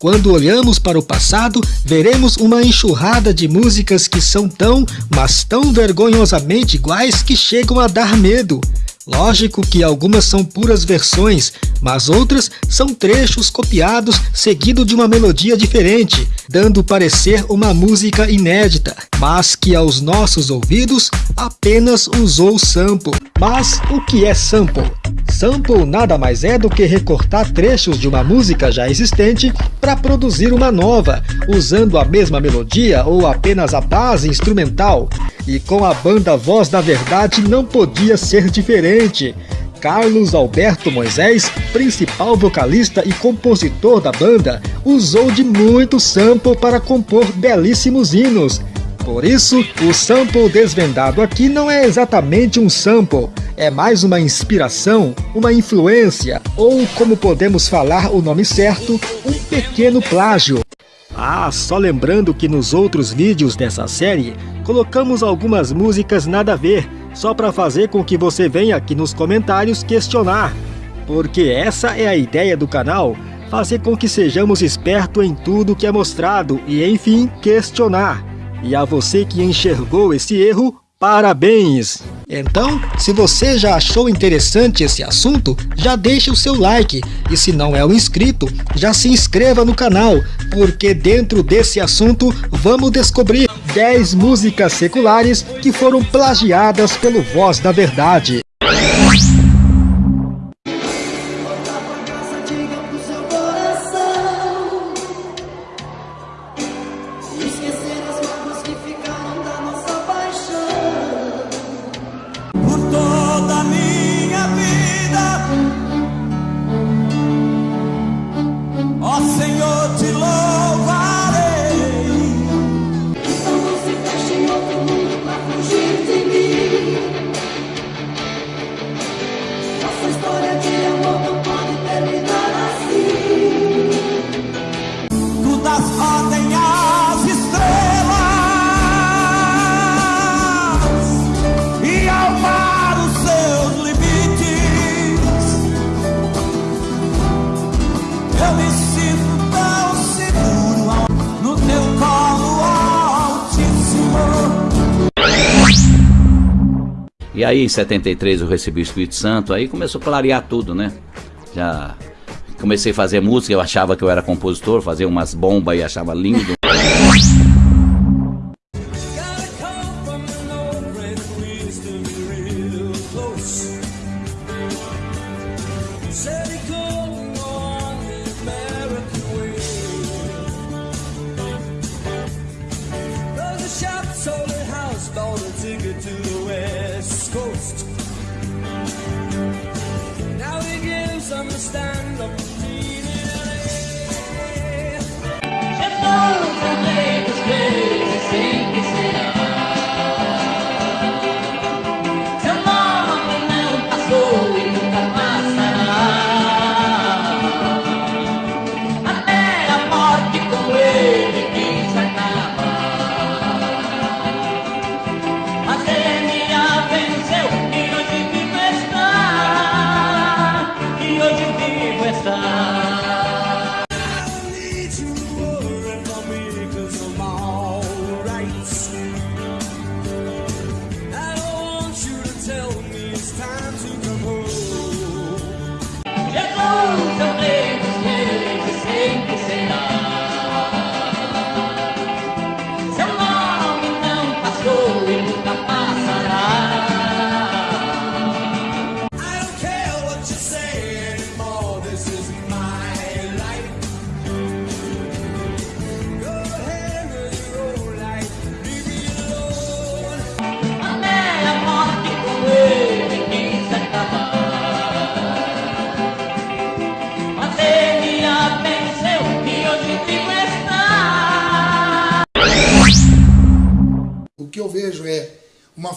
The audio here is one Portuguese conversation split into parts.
Quando olhamos para o passado, veremos uma enxurrada de músicas que são tão, mas tão vergonhosamente iguais que chegam a dar medo. Lógico que algumas são puras versões, mas outras são trechos copiados seguido de uma melodia diferente, dando parecer uma música inédita, mas que aos nossos ouvidos apenas usou sample. Mas o que é sample? Sample nada mais é do que recortar trechos de uma música já existente para produzir uma nova, usando a mesma melodia ou apenas a base instrumental. E com a banda Voz da Verdade não podia ser diferente. Carlos Alberto Moisés, principal vocalista e compositor da banda, usou de muito sample para compor belíssimos hinos. Por isso, o sample desvendado aqui não é exatamente um sample, é mais uma inspiração, uma influência, ou como podemos falar o nome certo, um pequeno plágio. Ah, só lembrando que nos outros vídeos dessa série, colocamos algumas músicas nada a ver, só para fazer com que você venha aqui nos comentários questionar. Porque essa é a ideia do canal, fazer com que sejamos espertos em tudo que é mostrado e, enfim, questionar. E a você que enxergou esse erro, Parabéns! Então, se você já achou interessante esse assunto, já deixe o seu like e se não é um inscrito, já se inscreva no canal, porque dentro desse assunto vamos descobrir 10 músicas seculares que foram plagiadas pelo Voz da Verdade. E aí em 73 eu recebi o Espírito Santo, aí começou a clarear tudo, né? Já comecei a fazer música, eu achava que eu era compositor, fazia umas bombas e achava lindo. Stand up, meaning.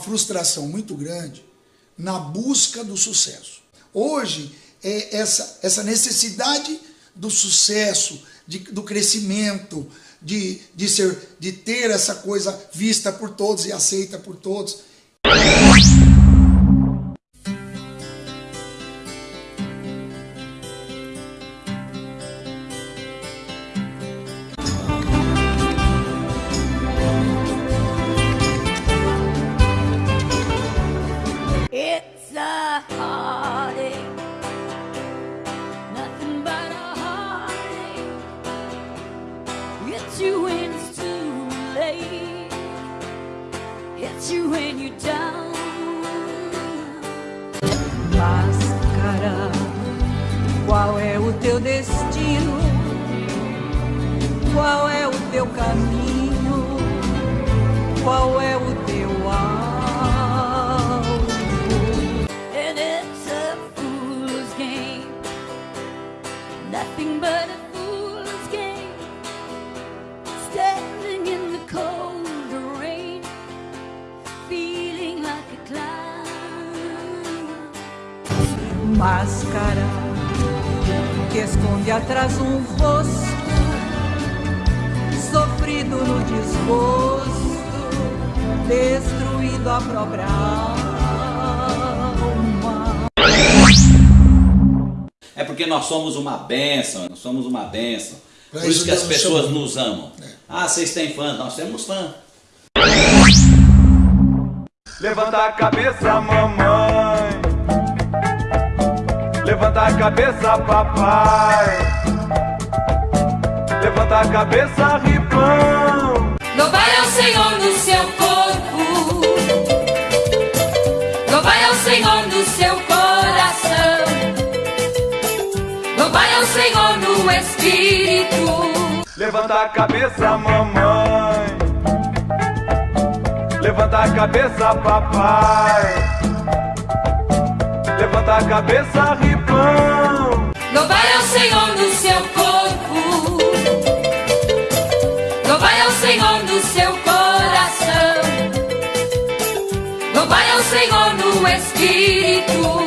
Frustração muito grande na busca do sucesso. Hoje, é essa, essa necessidade do sucesso, de, do crescimento, de, de, ser, de ter essa coisa vista por todos e aceita por todos. You down. Máscara, qual é o teu destino? Qual é o teu caminho? Qual é o Máscara que esconde atrás um rosto sofrido no desgosto, destruindo a própria alma. É porque nós somos uma bênção, nós somos uma bênção. Pra Por isso isso que as pessoas nos amam. Ah, vocês têm fã? Nós temos fã. Levanta a cabeça, mamãe. Levanta a cabeça, papai. Levanta a cabeça, ripão. Louvai ao Senhor no seu corpo, louvai ao Senhor no seu coração, louvai ao Senhor no espírito. Levanta a cabeça, mamãe. Levanta a cabeça, papai. Levanta a cabeça, ripão. Louvai ao Senhor no seu corpo, louvai ao Senhor no seu coração, louvai ao Senhor no espírito.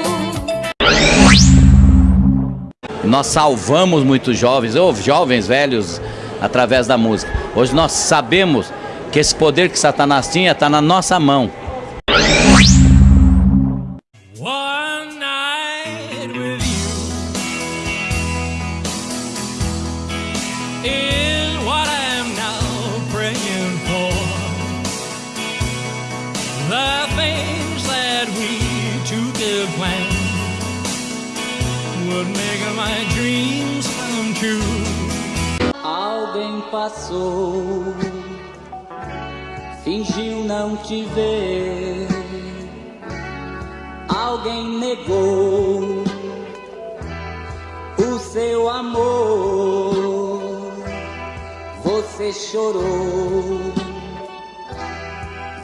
Nós salvamos muitos jovens, ou jovens velhos, através da música. Hoje nós sabemos que esse poder que Satanás tinha está na nossa mão. Would make my dreams come true. Alguém passou, fingiu não te ver. Alguém negou o seu amor. Você chorou,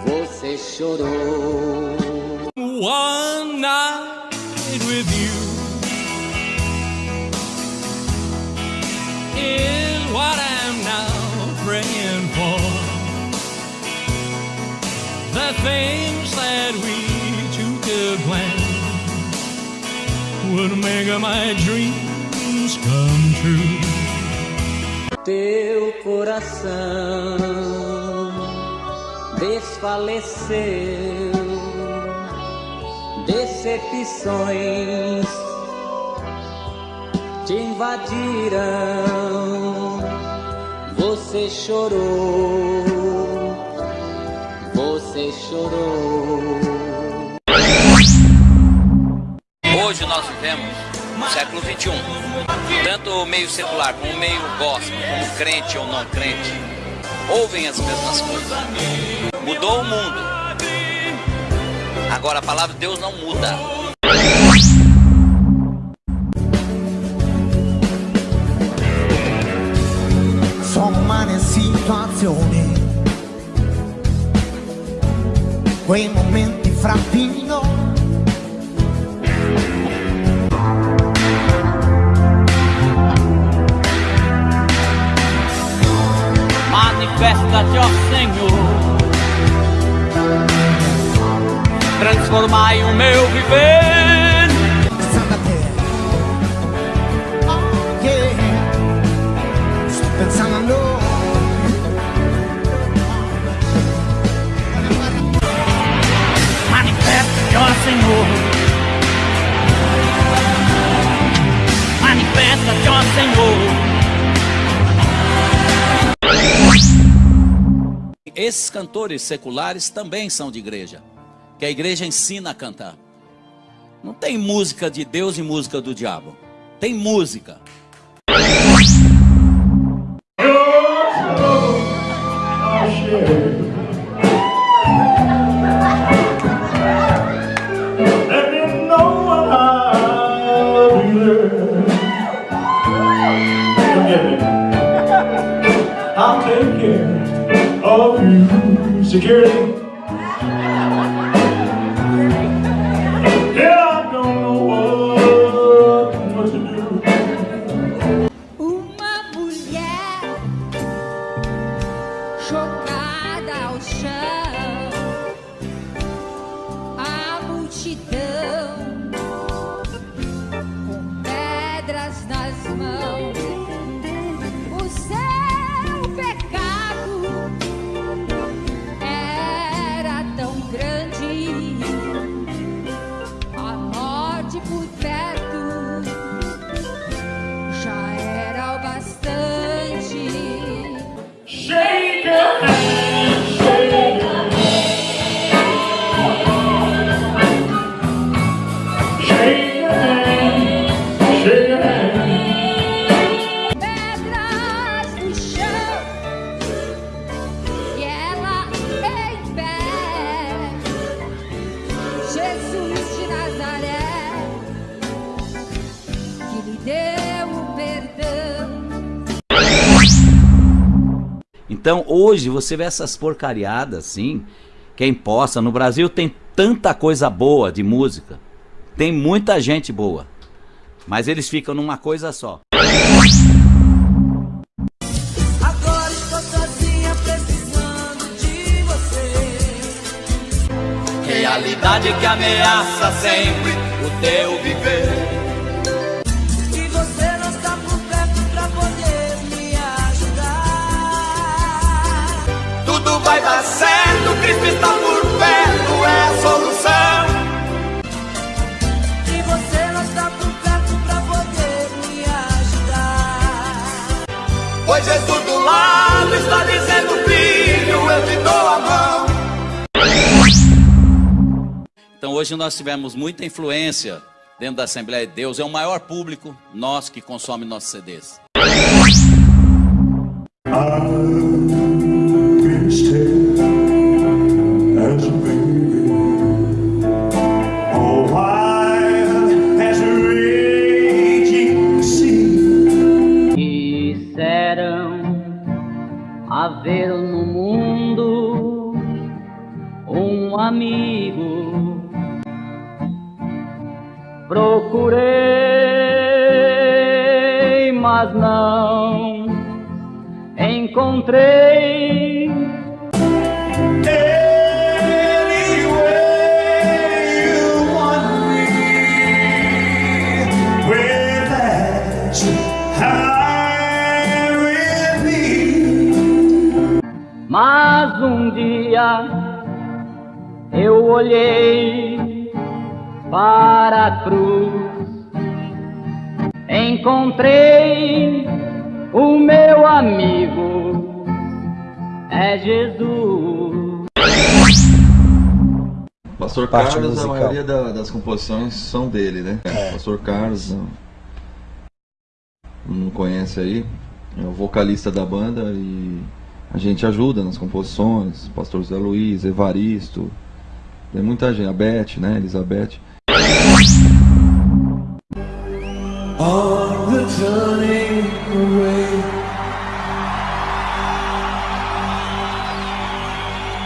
você chorou. One my dreams come true. Teu coração desfaleceu, decepções te invadiram. Você chorou, você chorou. Hoje nós vivemos no século XXI. Tanto o meio secular como o meio gospel, como crente ou não crente, ouvem as mesmas coisas. Mudou o mundo. Agora a palavra de Deus não muda. sono situazioni, quei momenti fra vino. Manifesta-te, ó Senhor, transformai o meu viver. Esses cantores seculares também são de igreja, que a igreja ensina a cantar. Não tem música de Deus e música do diabo. Tem música. cada ao chão. Hoje você vê essas porcariadas assim, quem possa. No Brasil tem tanta coisa boa de música, tem muita gente boa, mas eles ficam numa coisa só. Agora estou sozinha precisando de você. Realidade que ameaça sempre o teu viver. Tudo vai dar certo, Cristo está por perto, é a solução. E você não está por perto pra poder me ajudar. Pois Jesus do lado está dizendo, filho, eu te dou a mão. Então hoje nós tivemos muita influência dentro da Assembleia de Deus, é o maior público nosso que consome nossos CDs. Disseram haver no mundo um amigo. Procurei, mas não encontrei. Mas um dia eu olhei para a cruz, encontrei o meu amigo, é Jesus. Pastor Parte Carlos, musical. a maioria da- das composições são dele, né? Pastor Carlos, não, não conhece aí, é o vocalista da banda e a gente ajuda nas composições, Pastor Zé Luiz, Evaristo, tem muita gente, a Beth, né? Elizabeth. On the turning away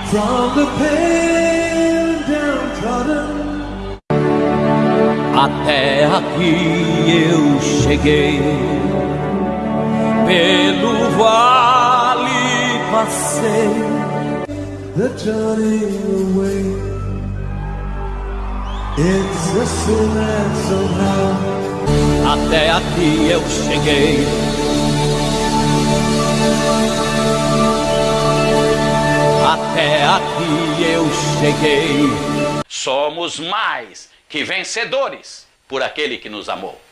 from the pain downtrodden. Até aqui eu cheguei, pelo vale passei. The turning away. It's a sin somehow Até aqui eu cheguei. Até aqui eu cheguei. Somos mais que vencedores por aquele que nos amou.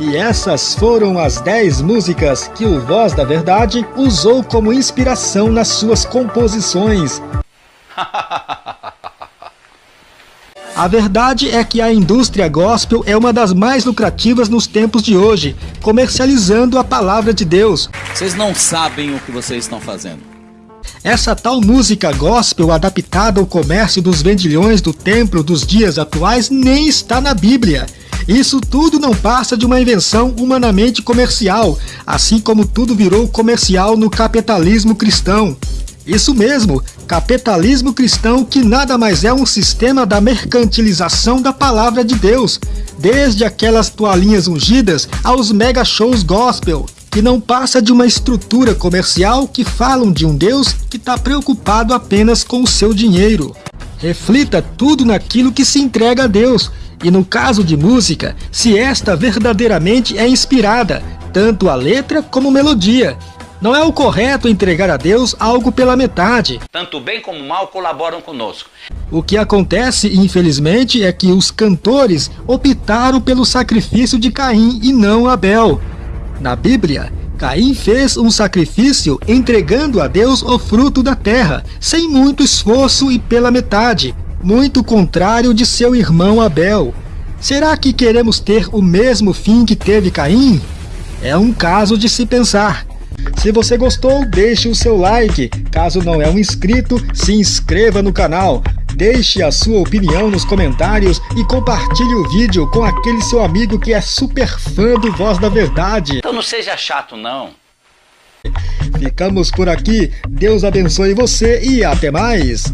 E essas foram as 10 músicas que o Voz da Verdade usou como inspiração nas suas composições. A verdade é que a indústria gospel é uma das mais lucrativas nos tempos de hoje, comercializando a palavra de Deus. Vocês não sabem o que vocês estão fazendo. Essa tal música gospel adaptada ao comércio dos vendilhões do templo dos dias atuais nem está na Bíblia. Isso tudo não passa de uma invenção humanamente comercial, assim como tudo virou comercial no capitalismo cristão. Isso mesmo, capitalismo cristão que nada mais é um sistema da mercantilização da palavra de Deus, desde aquelas toalhinhas ungidas aos mega shows gospel, que não passa de uma estrutura comercial que falam de um Deus que está preocupado apenas com o seu dinheiro. Reflita tudo naquilo que se entrega a Deus, e no caso de música, se esta verdadeiramente é inspirada, tanto a letra como melodia. Não é o correto entregar a Deus algo pela metade. Tanto bem como mal colaboram conosco. O que acontece, infelizmente, é que os cantores optaram pelo sacrifício de Caim e não Abel. Na Bíblia, Caim fez um sacrifício entregando a Deus o fruto da terra, sem muito esforço e pela metade, muito contrário de seu irmão Abel. Será que queremos ter o mesmo fim que teve Caim? É um caso de se pensar. Se você gostou, deixe o seu like. Caso não é um inscrito, se inscreva no canal. Deixe a sua opinião nos comentários e compartilhe o vídeo com aquele seu amigo que é super fã do Voz da Verdade. Então não seja chato, não. Ficamos por aqui, Deus abençoe você e até mais!